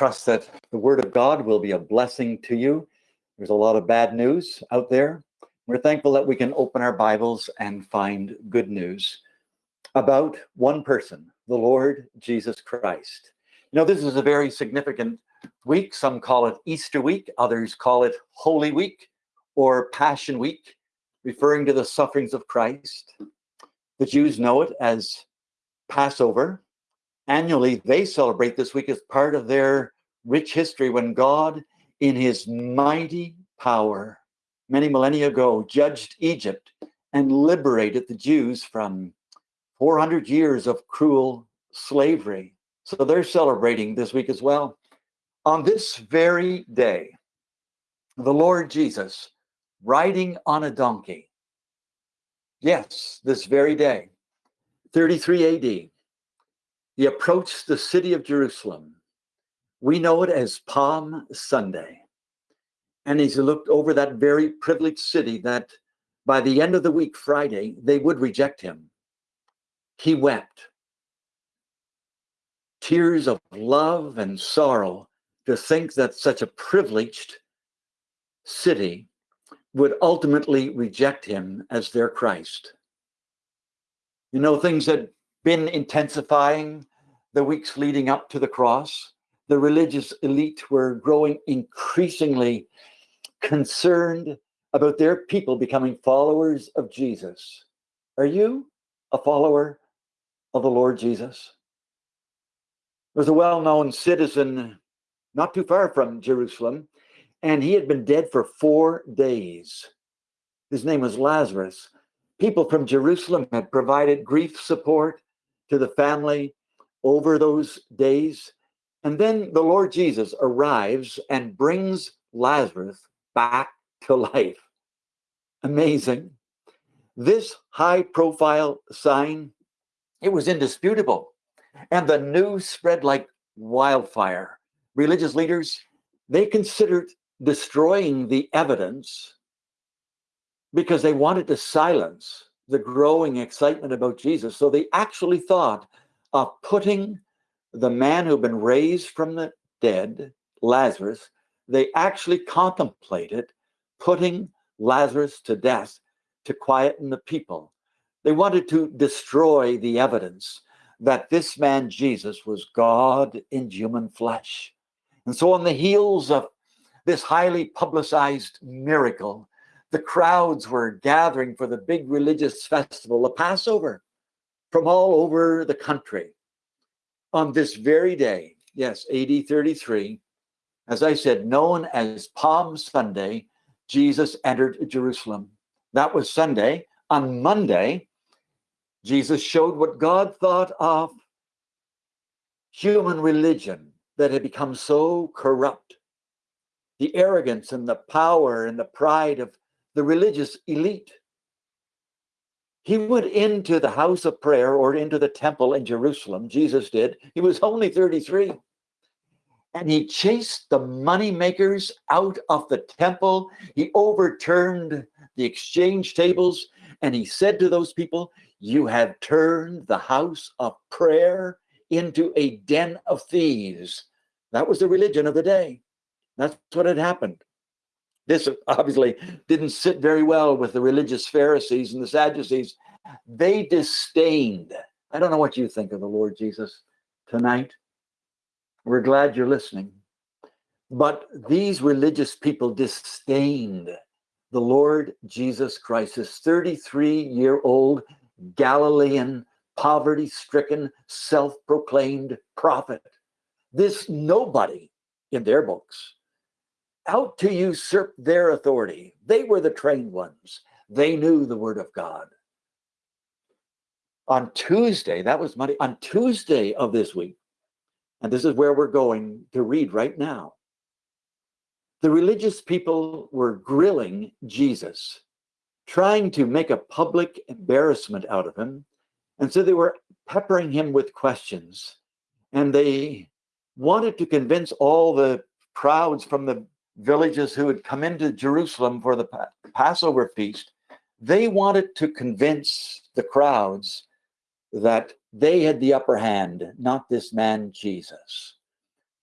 trust that the Word of God will be a blessing to you. There's a lot of bad news out there. We're thankful that we can open our Bibles and find good news about one person, the Lord Jesus Christ. You know, this is a very significant week. Some call it Easter week, others call it Holy Week or Passion Week, referring to the sufferings of Christ. The Jews know it as Passover. Annually, they celebrate this week as part of their rich history when God, in his mighty power, many millennia ago, judged Egypt and liberated the Jews from 400 years of cruel slavery. So they're celebrating this week as well. On this very day, the Lord Jesus, riding on a donkey, yes, this very day, 33 AD, he approached the city of Jerusalem. We know it as Palm Sunday. And as he looked over that very privileged city that by the end of the week, Friday, they would reject him, he wept. Tears of love and sorrow to think that such a privileged city would ultimately reject him as their Christ. You know, things had been intensifying the weeks leading up to the cross, the religious elite were growing increasingly concerned about their people becoming followers of Jesus. Are you a follower of the Lord Jesus? There was a well known citizen not too far from Jerusalem, and he had been dead for four days. His name was Lazarus. People from Jerusalem had provided grief support to the family over those days. And then the Lord Jesus arrives and brings Lazarus back to life. Amazing. This high profile sign, it was indisputable. And the news spread like wildfire. Religious leaders, they considered destroying the evidence because they wanted to silence the growing excitement about Jesus. So they actually thought of putting the man who'd been raised from the dead, Lazarus, they actually contemplated putting Lazarus to death to quieten the people. They wanted to destroy the evidence that this man Jesus was God in human flesh. And so, on the heels of this highly publicized miracle, the crowds were gathering for the big religious festival, the Passover from all over the country. On this very day, yes, AD 33, as I said, known as Palm Sunday, Jesus entered Jerusalem. That was Sunday. On Monday, Jesus showed what God thought of human religion that had become so corrupt. The arrogance and the power and the pride of the religious elite. He went into the house of prayer or into the temple in Jerusalem. Jesus did. He was only 33. And he chased the money makers out of the temple. He overturned the exchange tables and he said to those people, You have turned the house of prayer into a den of thieves. That was the religion of the day. That's what had happened. This obviously didn't sit very well with the religious Pharisees and the Sadducees. They disdained. I don't know what you think of the Lord Jesus tonight. We're glad you're listening. But these religious people disdained the Lord Jesus Christ, this 33 year old Galilean, poverty stricken, self proclaimed prophet. This nobody in their books out to usurp their authority. They were the trained ones. They knew the word of God. On Tuesday, that was Monday, on Tuesday of this week, and this is where we're going to read right now. The religious people were grilling Jesus, trying to make a public embarrassment out of him. And so they were peppering him with questions. And they wanted to convince all the crowds from the villages who had come into Jerusalem for the Passover feast, they wanted to convince the crowds that they had the upper hand, not this man Jesus.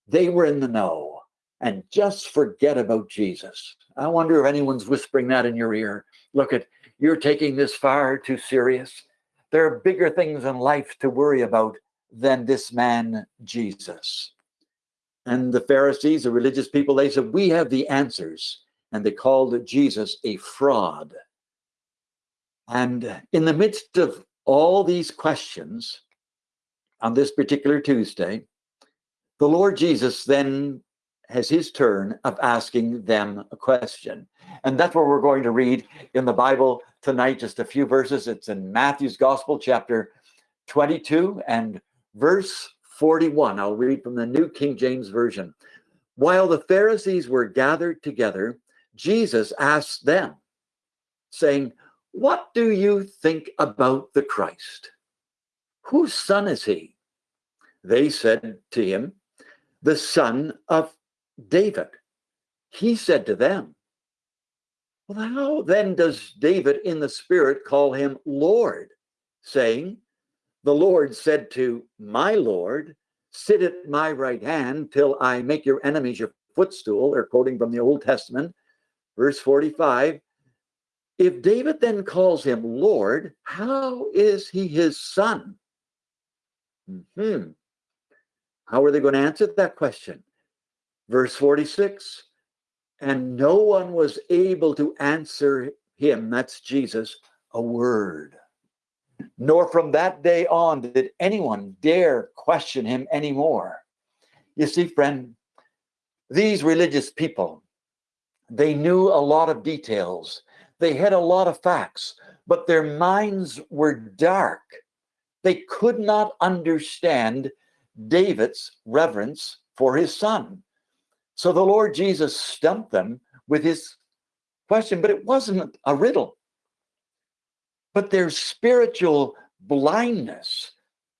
they were in the know and just forget about Jesus. I wonder if anyone's whispering that in your ear. Look at you're taking this far too serious. There are bigger things in life to worry about than this man, Jesus. And the Pharisees, the religious people, they said, We have the answers. And they called Jesus a fraud. And in the midst of all these questions on this particular Tuesday, the Lord Jesus then has his turn of asking them a question. And that's what we're going to read in the Bible tonight, just a few verses. It's in Matthew's Gospel, chapter 22 and verse 41. I'll read from the New King James Version. While the Pharisees were gathered together, Jesus asked them, saying, What do you think about the Christ? Whose son is he? They said to him, The son of David. He said to them, Well, how then does David in the Spirit call him Lord, saying, The Lord said to my Lord, Sit at my right hand till I make your enemies your footstool. They're quoting from the Old Testament, verse 45. If David then calls him Lord, how is he his son? Hmm. How are they going to answer that question? Verse 46 And no one was able to answer him, that's Jesus, a word. Nor from that day on did anyone dare question him anymore. You see, friend, these religious people, they knew a lot of details, they had a lot of facts, but their minds were dark. They could not understand David's reverence for his son. So the Lord Jesus stumped them with his question, but it wasn't a riddle. But their spiritual blindness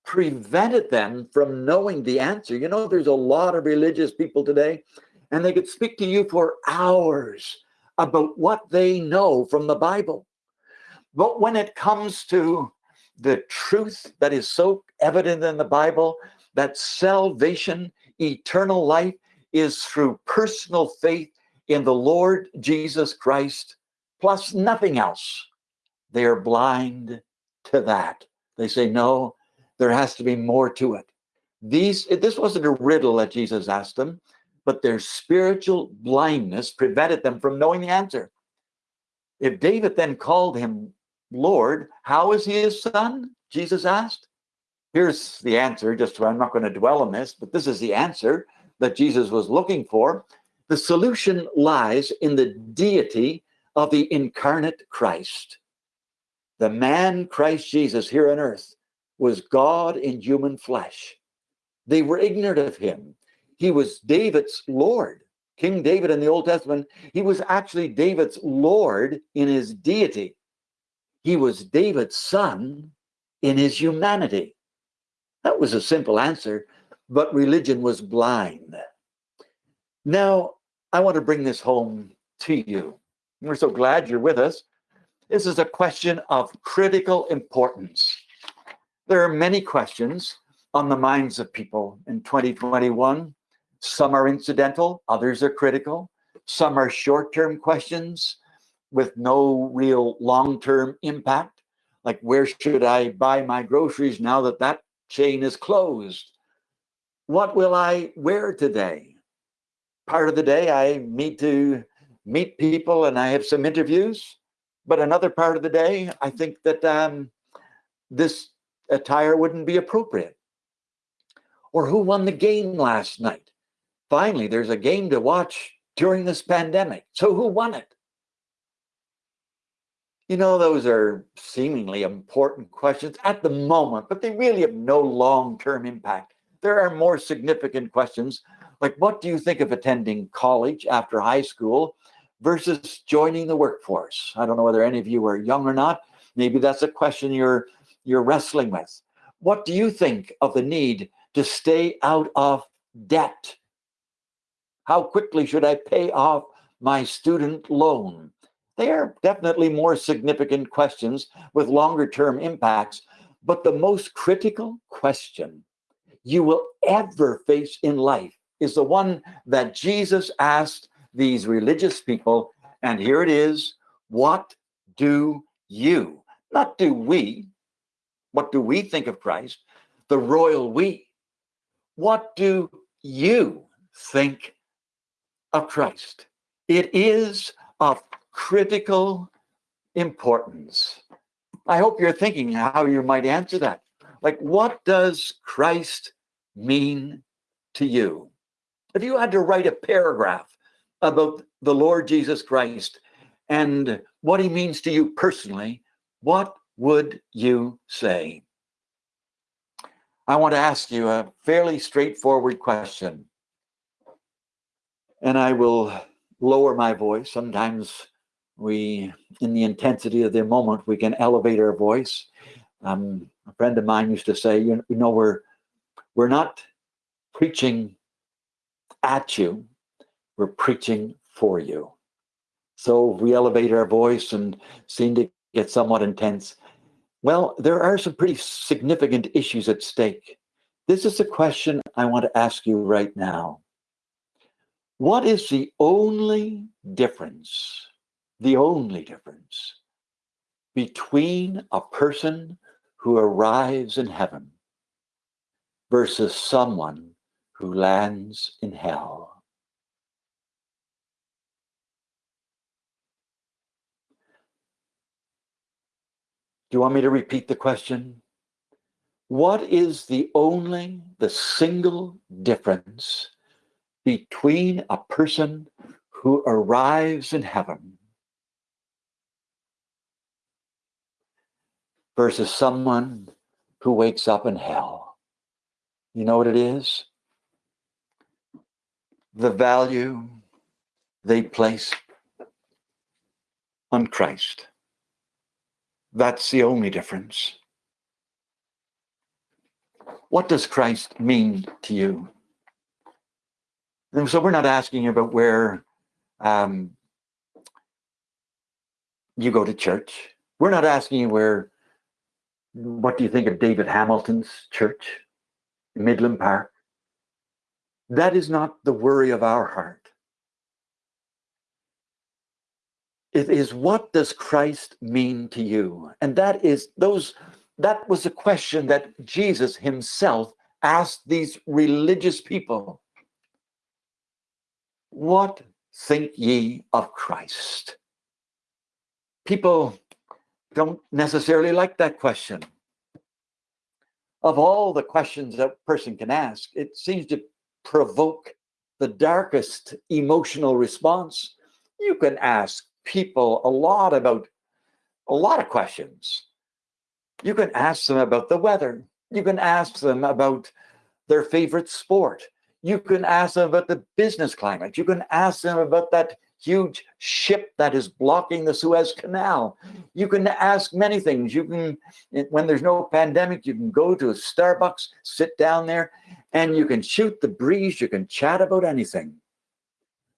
prevented them from knowing the answer. You know, there's a lot of religious people today, and they could speak to you for hours about what they know from the Bible. But when it comes to the truth that is so evident in the Bible, that salvation, eternal life, is through personal faith in the Lord Jesus Christ, plus nothing else. They are blind to that. They say, no, there has to be more to it. These, eh, this wasn't a riddle that Jesus asked them, but their spiritual blindness prevented them from knowing the answer. If David then called him Lord, how is he his son? Jesus asked. Here's the answer, just I'm not going to dwell on this, but this is the answer that Jesus was looking for, the solution lies in the deity of the incarnate Christ. The man Christ Jesus here on earth was God in human flesh. They were ignorant of him. He was David's Lord. King David in the Old Testament, he was actually David's Lord in his deity. He was David's son in his humanity. That was a simple answer, but religion was blind. Now, I want to bring this home to you. We're so glad you're with us. This is a question of critical importance. There are many questions on the minds of people in 2021. Some are incidental, others are critical. Some are short term questions with no real long term impact, like where should I buy my groceries now that that chain is closed? what will I wear today? Part of the day I meet to meet people and I have some interviews, but another part of the day I think that um, this attire wouldn't be appropriate. Or who won the game last night? Finally, there's a game to watch during this pandemic. So who won it? You know, those are seemingly important questions at the moment, but they really have no long term impact there are more significant questions like what do you think of attending college after high school versus joining the workforce? I don't know whether any of you are young or not. Maybe that's a question you're you're wrestling with. What do you think of the need to stay out of debt? How quickly should I pay off my student loan? They are definitely more significant questions with longer term impacts. But the most critical question you will ever face in life is the one that Jesus asked these religious people. And here it is What do you, not do we, what do we think of Christ? The royal we. What do you think of Christ? It is of critical importance. I hope you're thinking how you might answer that. Like, what does Christ mean to you? If you had to write a paragraph about the Lord Jesus Christ and what he means to you personally, what would you say? I want to ask you a fairly straightforward question. And I will lower my voice. Sometimes we, in the intensity of the moment, we can elevate our voice. Um, a friend of mine used to say, you, know, we're we're not preaching at you, we're preaching for you. So we elevate our voice and seem to get somewhat intense. Well, there are some pretty significant issues at stake. This is a question I want to ask you right now. What is the only difference, the only difference between a person who arrives in heaven versus someone who lands in hell. Do you want me to repeat the question? What is the only, the single difference between a person who arrives in heaven versus someone who wakes up in hell. You know what it is? The value they place on Christ. That's the only difference. What does Christ mean to you? And so we're not asking you about where um, you go to church. We're not asking you where what do you think of David Hamilton's church, Midland Park? That is not the worry of our heart. It is what does Christ mean to you? And that is those that was a question that Jesus himself asked these religious people. What think ye of Christ? People don't necessarily like that question. Of all the questions that person can ask, it seems to provoke the darkest emotional response. You can ask people a lot about a lot of questions. You can ask them about the weather. You can ask them about their favorite sport. You can ask them about the business climate. You can ask them about that huge ship that is blocking the Suez Canal. You can ask many things. You can, eh, when there's no pandemic, you can go to a Starbucks, sit down there, and you can shoot the breeze. You can chat about anything.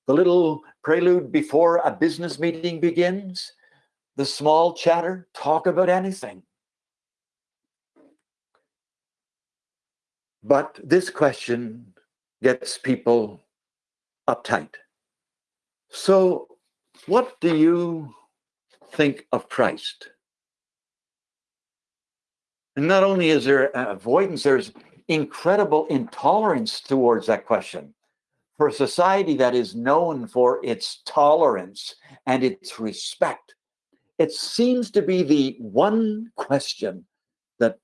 The little prelude before a business meeting begins, the small chatter, talk about anything. But this question gets people uptight. So, what do you think of Christ? And not only is there avoidance, there's incredible intolerance towards that question. For a society that is known for its tolerance and its respect, it seems to be the one question that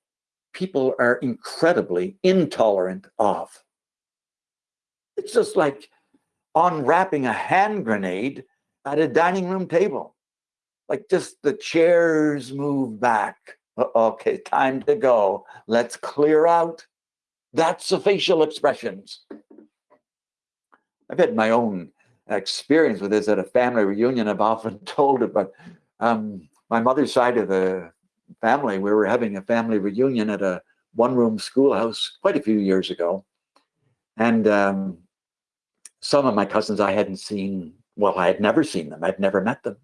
people are incredibly intolerant of. It's just like unwrapping a hand grenade at a dining room table. Like just the chairs move back. Okay, time to go. Let's clear out. That's the facial expressions. I've had my own experience with this at a family reunion. I've often told it, but um, my mother's side of the family, we were having a family reunion at a one room schoolhouse quite a few years ago. And um, some of my cousins I hadn't seen, well, I had never seen them, I'd never met them.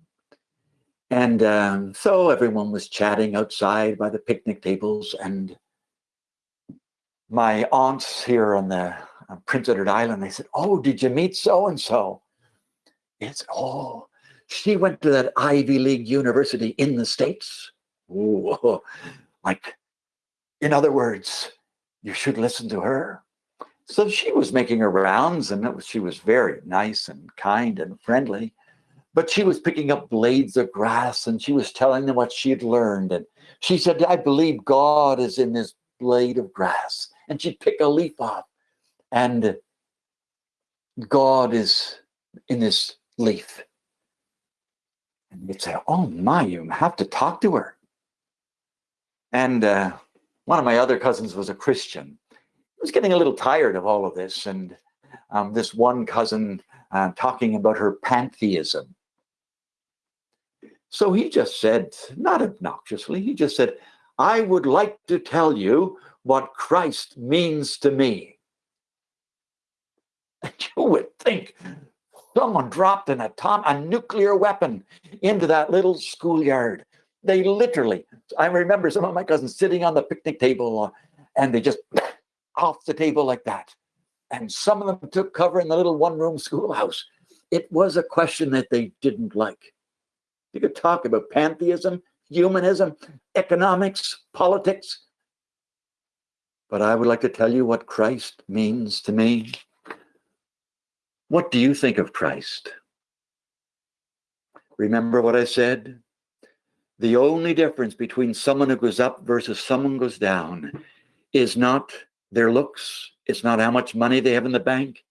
And um, so everyone was chatting outside by the picnic tables, and my aunts here on the on Prince Edward Island. They said, Oh, did you meet so and so? It's, oh, she went to that Ivy League university in the States. Ooh, like, in other words, you should listen to her. So she was making her rounds and was, she was very nice and kind and friendly. But she was picking up blades of grass and she was telling them what she had learned. And she said, I believe God is in this blade of grass. And she'd pick a leaf off and God is in this leaf. And you'd say, Oh my, you have to talk to her. And uh, one of my other cousins was a Christian. He was getting a little tired of all of this. And um, this one cousin uh, talking about her pantheism. So he just said, not obnoxiously, he just said, I would like to tell you what Christ means to me. You would think someone dropped an atom, a nuclear weapon into that little schoolyard. They literally, I remember some of my cousins sitting on the picnic table uh, and they just off the table like that. And some of them took cover in the little one room schoolhouse. It was a question that they didn't like. You could talk about pantheism, humanism, economics, politics. But I would like to tell you what Christ means to me. What do you think of Christ? Remember what I said? The only difference between someone who goes up versus someone who goes down is not their looks, it's not how much money they have in the bank,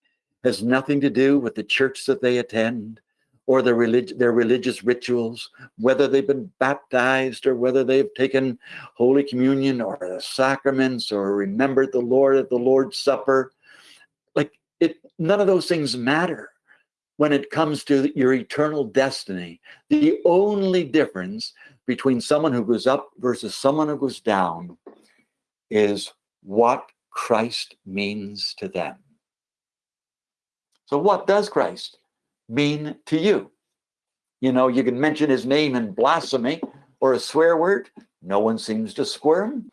has nothing to do with the church that they attend or their, relig- their religious rituals, whether they've been baptized or whether they've taken Holy Communion or the sacraments or remembered the Lord at the Lord's Supper. None of those things matter when it comes to your eternal destiny. The only difference between someone who goes up versus someone who goes down is what Christ means to them. So, what does Christ mean to you? You know, you can mention his name in blasphemy or a swear word. No one seems to squirm.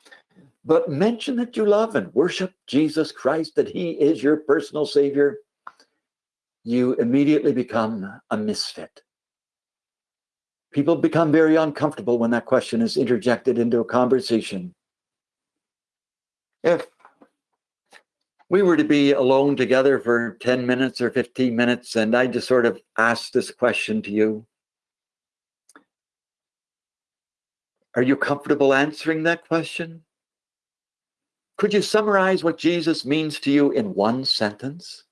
But mention that you love and worship Jesus Christ, that he is your personal savior. You immediately become a misfit. People become very uncomfortable when that question is interjected into a conversation. If we were to be alone together for 10 minutes or 15 minutes, and I just sort of asked this question to you Are you comfortable answering that question? Could you summarize what Jesus means to you in one sentence?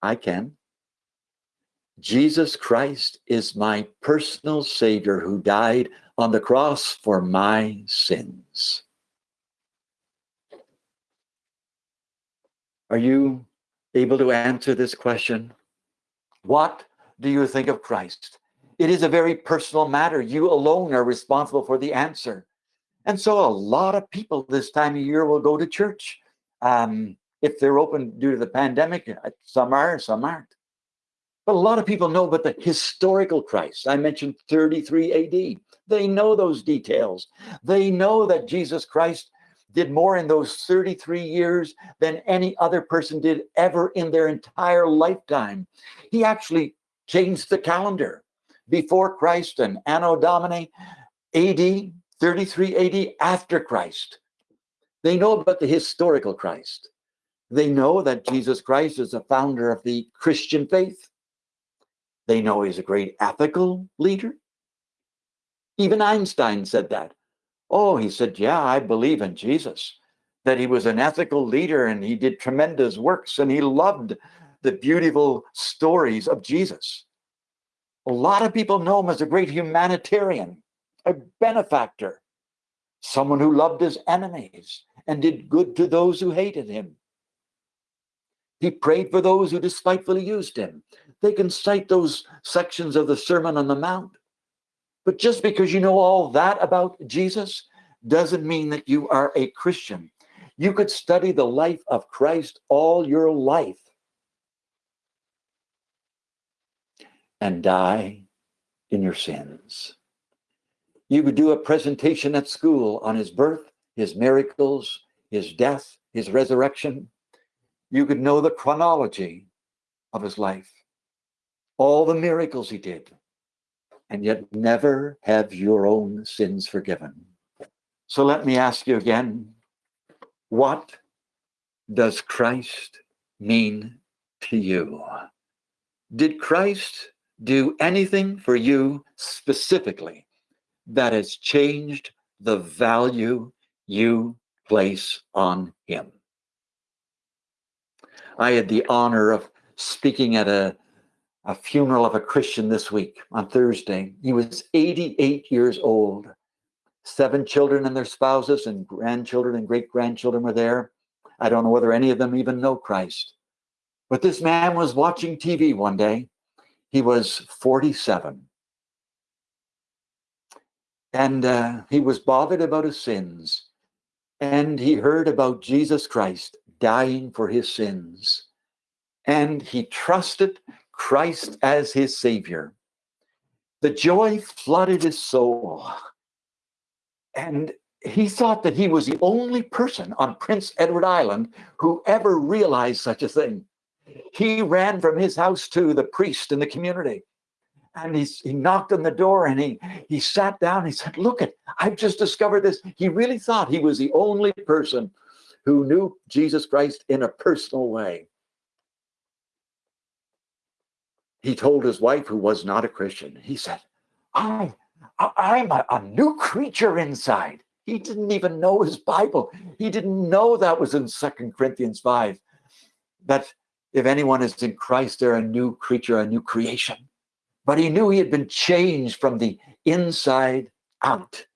I can. Jesus Christ is my personal Savior who died on the cross for my sins. Are you able to answer this question? What do you think of Christ? It is a very personal matter. You alone are responsible for the answer. And so a lot of people this time of year will go to church. Um, if they're open due to the pandemic, some are, some aren't. But a lot of people know about the historical Christ. I mentioned 33 AD. They know those details. They know that Jesus Christ did more in those 33 years than any other person did ever in their entire lifetime. He actually changed the calendar before Christ and Anno Domini AD, 33 AD after Christ. They know about the historical Christ. They know that Jesus Christ is the founder of the Christian faith. They know he's a great ethical leader. Even Einstein said that. Oh, he said, Yeah, I believe in Jesus, that he was an ethical leader and he did tremendous works and he loved the beautiful stories of Jesus. A lot of people know him as a great humanitarian, a benefactor, someone who loved his enemies and did good to those who hated him. He prayed for those who despitefully used him. They can cite those sections of the Sermon on the Mount. But just because you know all that about Jesus doesn't mean that you are a Christian. You could study the life of Christ all your life and die in your sins. You could do a presentation at school on his birth, his miracles, his death, his resurrection. you could know the chronology of his life, all the miracles he did, and yet never have your own sins forgiven. So let me ask you again what does Christ mean to you? Did Christ do anything for you specifically that has changed the value you place on him? I had the honor of speaking at a, a funeral of a Christian this week on Thursday. He was 88 years old. Seven children and their spouses, and grandchildren and great grandchildren were there. I don't know whether any of them even know Christ. But this man was watching TV one day. He was 47. And uh, he was bothered about his sins. And he heard about Jesus Christ dying for his sins. And he trusted Christ as his Savior. The joy flooded his soul. And he thought that he was the only person on Prince Edward Island who ever realized such a thing. He ran from his house to the priest in the community. And he, he knocked on the door and he, he sat down. He said, Look, it, I've just discovered this. He really thought he was the only person who knew Jesus Christ in a personal way. He told his wife, who was not a Christian, he said, I, I'm a, a new creature inside. He didn't even know his Bible. He didn't know that was in Second Corinthians 5. That if anyone is in Christ, they're a new creature, a new creation. But he knew he had been changed from the inside out.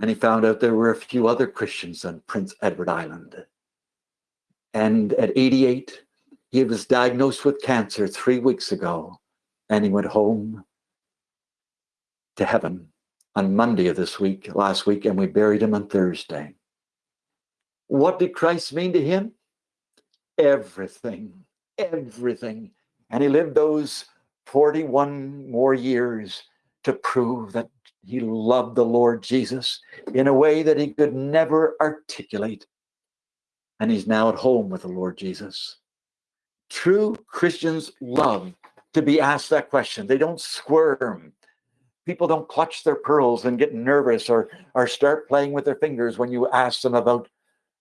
And he found out there were a few other Christians on Prince Edward Island. And at 88, he was diagnosed with cancer three weeks ago, and he went home to heaven on Monday of this week, last week, and we buried him on Thursday. What did Christ mean to him? Everything, everything. And he lived those 41 more years to prove that he loved the Lord Jesus in a way that he could never articulate. And he's now at home with the Lord Jesus. True Christians love to be asked that question. They don't squirm. People don't clutch their pearls and get nervous or, or start playing with their fingers when you ask them about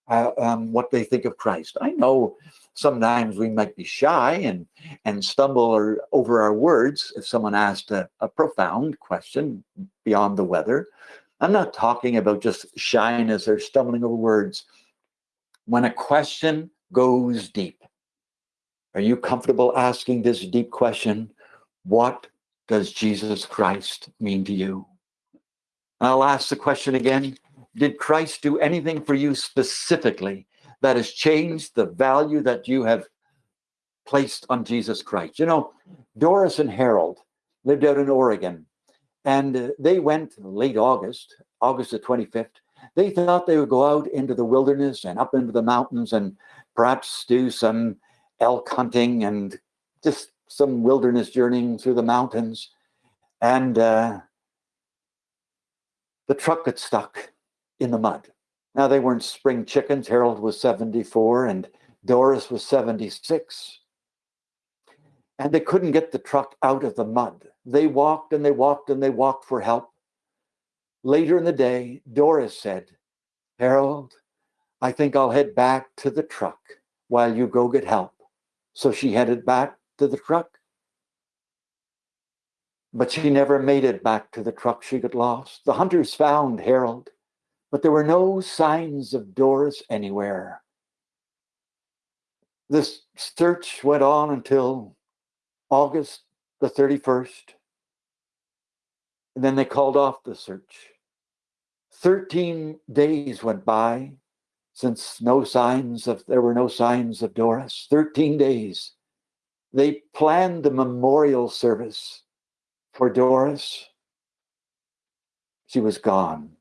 uh, um, what they think of Christ. I know sometimes we might be shy and and stumble or over our words if someone asked a, a profound question beyond the weather. I'm not talking about just shyness or stumbling over words. When a question goes deep, are you comfortable asking this deep question? What does Jesus Christ mean to you? I'll ask the question again Did Christ do anything for you specifically that has changed the value that you have placed on Jesus Christ. You know, Doris and Harold lived out in Oregon, and uh, they went late August, August the 25th. They thought they would go out into the wilderness and up into the mountains and perhaps do some elk hunting and just some wilderness journeying through the mountains. And uh, the truck got stuck in the mud. Now, they weren't spring chickens. Harold was 74 and Doris was 76. And they couldn't get the truck out of the mud. They walked and they walked and they walked for help. Later in the day, Doris said, Harold, I think I'll head back to the truck while you go get help. So she headed back to the truck. But she never made it back to the truck. She got lost. The hunters found Harold but there were no signs of Doris anywhere. This search went on until August the 31st. And then they called off the search. 13 days went by since no signs of there were no signs of Doris. 13 days. They planned the memorial service for Doris. She was gone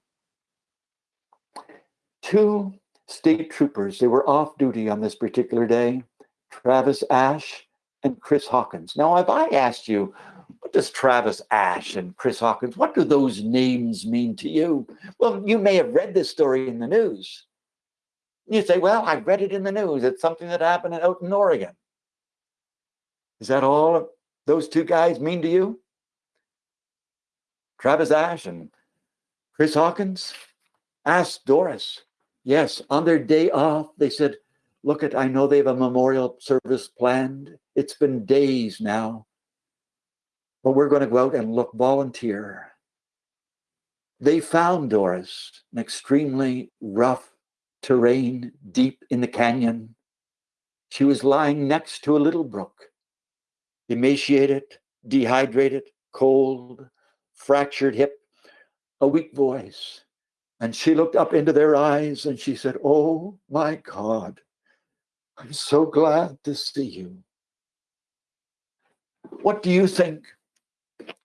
two state troopers. They were off duty on this particular day Travis Ash and Chris Hawkins. Now, if I asked you, what does Travis Ash and Chris Hawkins, what do those names mean to you? Well, you may have read this story in the news. You say, well, I read it in the news. It's something that happened out in Oregon. Is that all those two guys mean to you? Travis Ash and Chris Hawkins Ask Doris. Yes, on their day off, they said, Look at, I know they have a memorial service planned. It's been days now, but we're going to go out and look volunteer. They found Doris, an extremely rough terrain deep in the canyon. She was lying next to a little brook, emaciated, dehydrated, cold, fractured hip, a weak voice. And she looked up into their eyes and she said, Oh my God, I'm so glad to see you. What do you think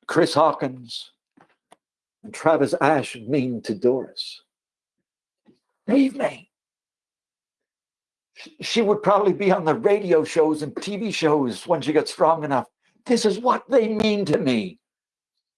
Chris Hawkins and Travis Ash mean to Doris? Save me. She would probably be on the radio shows and TV shows when she got strong enough. This is what they mean to me.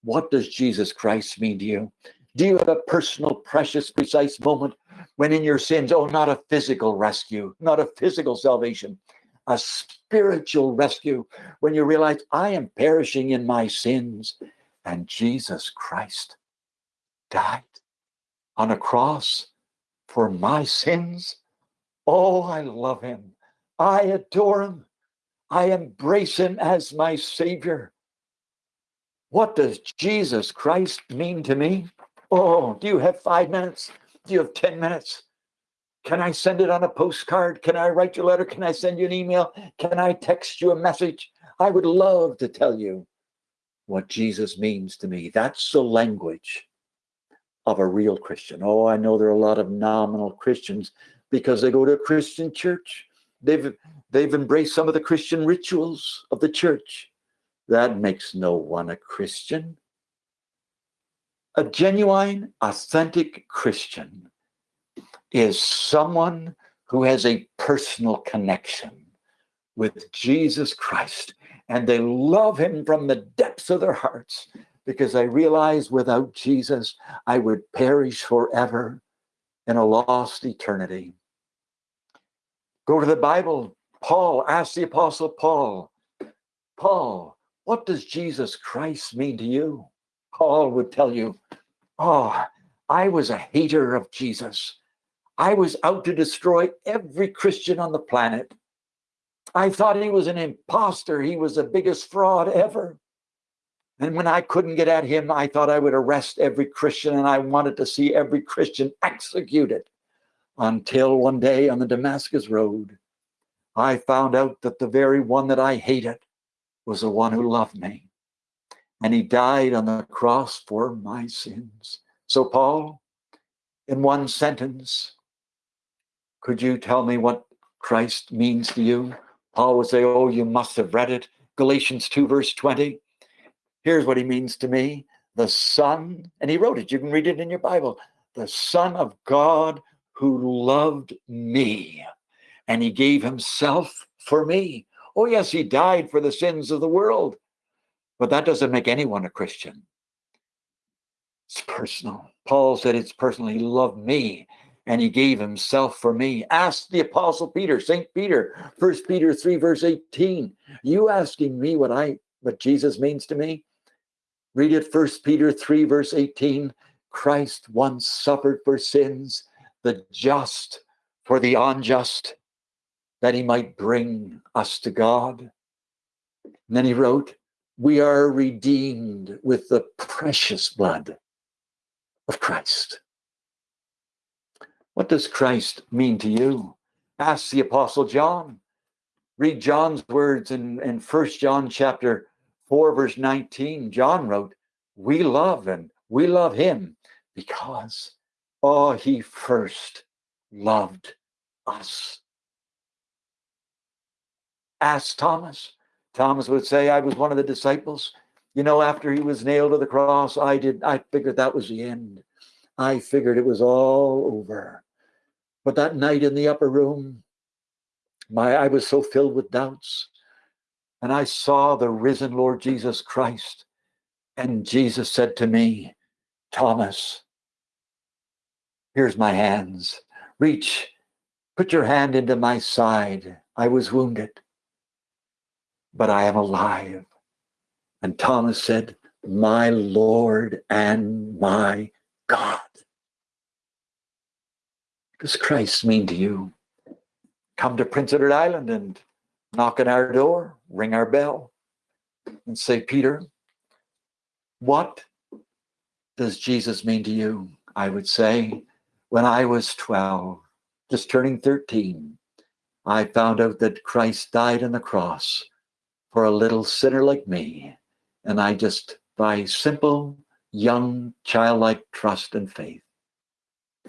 What does Jesus Christ mean to you? Do you have a personal, precious, precise moment when in your sins, oh, not a physical rescue, not a physical salvation, a spiritual rescue, when you realize I am perishing in my sins and Jesus Christ died on a cross for my sins? Oh, I love him. I adore him. I embrace him as my Savior. What does Jesus Christ mean to me? Oh, do you have five minutes? Do you have 10 minutes? Can I send it on a postcard? Can I write you a letter? Can I send you an email? Can I text you a message? I would love to tell you what Jesus means to me. That's the language of a real Christian. Oh, I know there are a lot of nominal Christians because they go to a Christian church. They've they've embraced some of the Christian rituals of the church. That makes no one a Christian. A genuine, authentic Christian is someone who has a personal connection with Jesus Christ and they love him from the depths of their hearts because they realize without Jesus, I would perish forever in a lost eternity. Go to the Bible. Paul asked the Apostle Paul, Paul, what does Jesus Christ mean to you? Paul would tell you, Oh, I was a hater of Jesus. I was out to destroy every Christian on the planet. I thought he was an impostor. He was the biggest fraud ever. And when I couldn't get at him, I thought I would arrest every Christian and I wanted to see every Christian executed. Until one day on the Damascus Road, I found out that the very one that I hated was the one who loved me and he died on the cross for my sins. So, Paul, in one sentence, could you tell me what Christ means to you? Paul would say, Oh, you must have read it. Galatians 2, verse 20. Here's what he means to me the Son, and he wrote it, you can read it in your Bible, the Son of God who loved me, and he gave himself for me. Oh, yes, he died for the sins of the world. But that doesn't make anyone a Christian. It's personal. Paul said it's personal. He loved me and he gave himself for me. Ask the apostle Peter, St. Peter, First Peter 3, verse 18. You asking me what I what Jesus means to me? Read it, First Peter 3, verse 18. Christ once suffered for sins, the just for the unjust, that he might bring us to God. And then he wrote, we are redeemed with the precious blood of Christ. What does Christ mean to you? Ask the Apostle John. Read John's words in, in 1 John chapter 4, verse 19. John wrote, We love and we love him because, oh, he first loved us. Ask Thomas. Thomas would say, I was one of the disciples. You know, after he was nailed to the cross, I did, I figured that was the end. I figured it was all over. But that night in the upper room, my I was so filled with doubts. And I saw the risen Lord Jesus Christ. And Jesus said to me, Thomas, here's my hands. Reach Put your hand into my side. I was wounded, but I am alive. And Thomas said, My Lord and my God. What does Christ mean to you? Come to Prince Edward Island and knock on our door, ring our bell, and say, Peter, what does Jesus mean to you? I would say, when I was 12, just turning 13, I found out that Christ died on the cross for a little sinner like me. And I just, by simple, young, childlike trust and faith,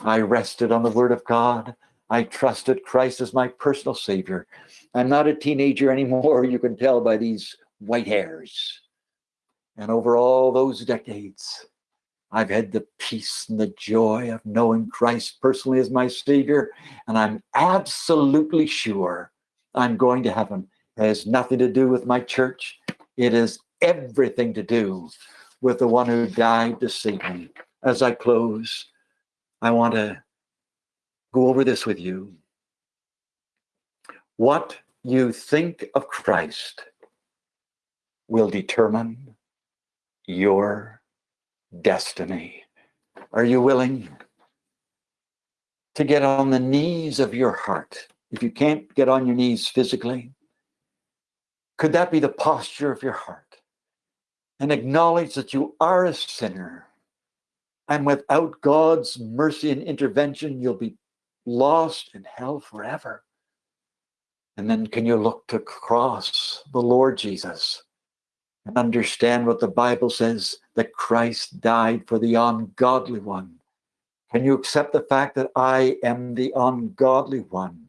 I rested on the word of God. I trusted Christ as my personal savior. I'm not a teenager anymore, you can tell by these white hairs. And over all those decades, I've had the peace and the joy of knowing Christ personally as my Savior, and I'm absolutely sure I'm going to heaven. Has nothing to do with my church. It has everything to do with the one who died to save me. As I close, I want to go over this with you. What you think of Christ will determine your destiny. Are you willing to get on the knees of your heart? If you can't get on your knees physically, could that be the posture of your heart? And acknowledge that you are a sinner. And without God's mercy and intervention, you'll be lost in hell forever. And then can you look to cross the Lord Jesus and understand what the Bible says that Christ died for the ungodly one? Can you accept the fact that I am the ungodly one?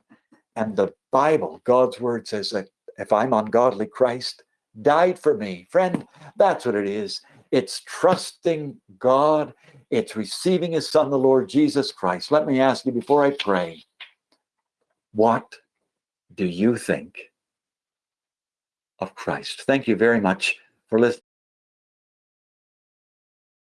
And the Bible, God's word says that if I'm ungodly, Christ died for me. Friend, that's what it is. It's trusting God, it's receiving His Son, the Lord Jesus Christ. Let me ask you before I pray what do you think of Christ? Thank you very much for listening.